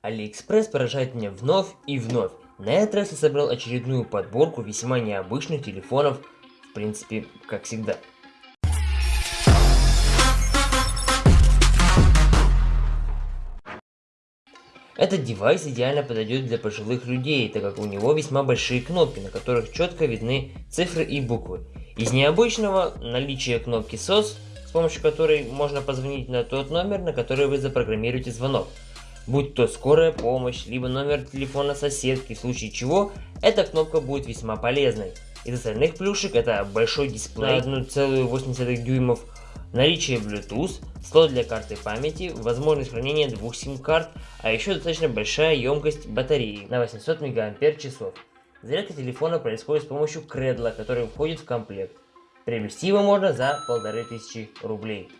Алиэкспресс поражает меня вновь и вновь. На этот раз я собрал очередную подборку весьма необычных телефонов, в принципе, как всегда. Этот девайс идеально подойдет для пожилых людей, так как у него весьма большие кнопки, на которых четко видны цифры и буквы. Из необычного наличие кнопки SOS, с помощью которой можно позвонить на тот номер, на который вы запрограммируете звонок. Будь то скорая помощь, либо номер телефона соседки, в случае чего, эта кнопка будет весьма полезной. Из остальных плюшек это большой дисплей на 1,8 дюймов, наличие Bluetooth, слот для карты памяти, возможность хранения двух сим-карт, а еще достаточно большая емкость батареи на 800 мАч. Зарядка телефона происходит с помощью кредла, который входит в комплект. Приобрести его можно за 1500 рублей.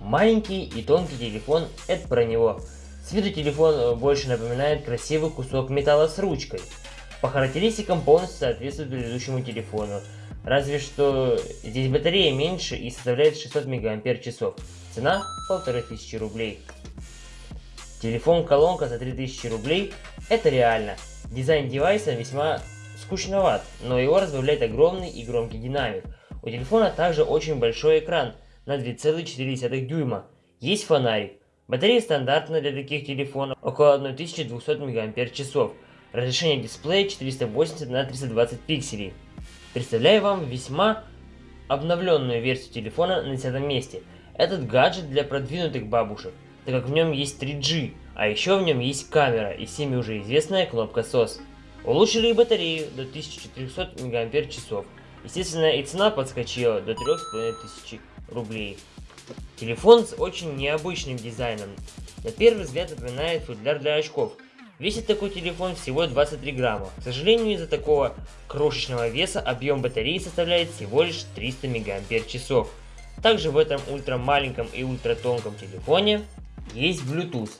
Маленький и тонкий телефон, это про него. С виду телефон э, больше напоминает красивый кусок металла с ручкой. По характеристикам полностью соответствует предыдущему телефону, разве что здесь батарея меньше и составляет 600 мАч. Цена 1500 рублей. Телефон-колонка за 3000 рублей – это реально. Дизайн девайса весьма скучноват, но его разбавляет огромный и громкий динамик. У телефона также очень большой экран на 2,4 дюйма. Есть фонарик. Батарея стандартная для таких телефонов, около 1200 мАч. Разрешение дисплея 480 на 320 пикселей. Представляю вам весьма обновленную версию телефона на 10 месте. Этот гаджет для продвинутых бабушек, так как в нем есть 3G, а еще в нем есть камера и всеми уже известная кнопка SOS. Улучшили батарею до 1400 мАч. Естественно и цена подскочила до 3500 рублей. Телефон с очень необычным дизайном. На первый взгляд напоминает футляр для очков, Весит такой телефон всего 23 грамма. К сожалению, из-за такого крошечного веса объем батареи составляет всего лишь 300 мАч. Также в этом ультра маленьком и ультра тонком телефоне есть Bluetooth.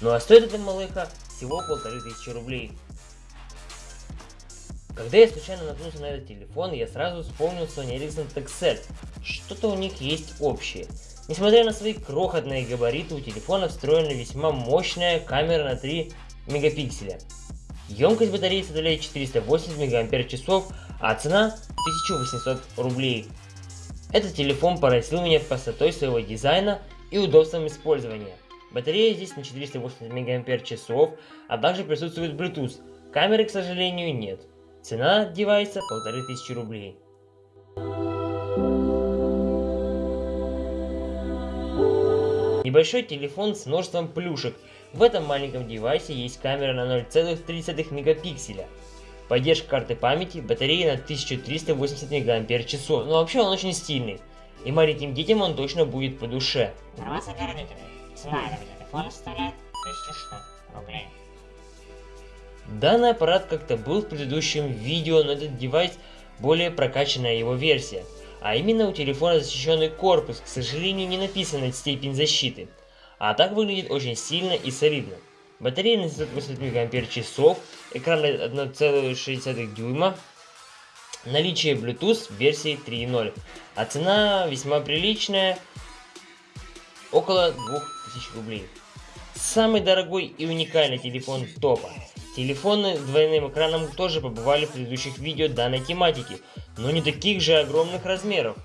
Ну а стоит эта малыха всего 1500 рублей. Когда я случайно наткнулся на этот телефон, я сразу вспомнил Sony Ericsson TechSet. Что-то у них есть общее. Несмотря на свои крохотные габариты, у телефона встроена весьма мощная камера на 3 мегапикселя. Емкость батареи составляет 480 мАч, а цена 1800 рублей. Этот телефон поразил меня простотой своего дизайна и удобством использования. Батарея здесь на 480 мАч, а также присутствует Bluetooth. Камеры, к сожалению, нет. Цена девайса 1500 рублей. Небольшой телефон с множеством плюшек. В этом маленьком девайсе есть камера на 0,3 мегапикселя. Поддержка карты памяти, батарея на 1380 мАч. Но вообще он очень стильный. И маленьким детям он точно будет по душе. Информация для родителей. Цена этого телефона составляет 1100 рублей. Данный аппарат как-то был в предыдущем видео, но этот девайс более прокачанная его версия. А именно у телефона защищенный корпус, к сожалению не написана степень защиты. А так выглядит очень сильно и солидно. Батарея на 780 мАч, экран 1,6 дюйма, наличие Bluetooth версии 3.0, а цена весьма приличная, около 2000 рублей. Самый дорогой и уникальный телефон топа. Телефоны с двойным экраном тоже побывали в предыдущих видео данной тематики, но не таких же огромных размеров.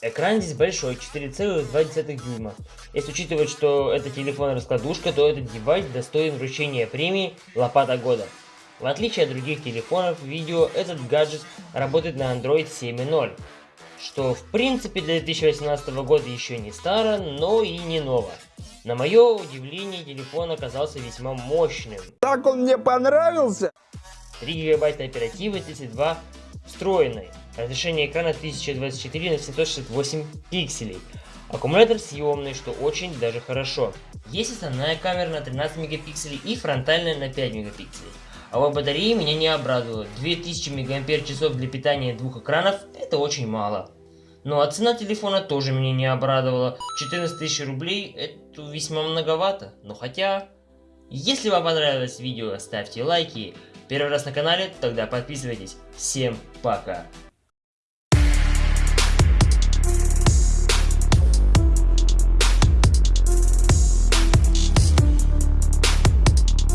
Экран здесь большой, 4,2 дюйма. Если учитывать, что это телефон-раскладушка, то этот девайс достоин вручения премии «Лопата года». В отличие от других телефонов, видео, этот гаджет работает на Android 7.0, что в принципе для 2018 года еще не старо, но и не ново. На мое удивление, телефон оказался весьма мощным. Так он мне понравился! 3 гигабайта оперативы, 32 встроенной. Разрешение экрана 1024 на 768 пикселей. Аккумулятор съемный, что очень даже хорошо. Есть основная камера на 13 мегапикселей и фронтальная на 5 мегапикселей. А вот батареи меня не обрадовала. 2000 мАч для питания двух экранов это очень мало. Ну а цена телефона тоже меня не обрадовала. 14 тысяч рублей это весьма многовато. Но хотя... Если вам понравилось видео, ставьте лайки. Первый раз на канале, тогда подписывайтесь. Всем пока.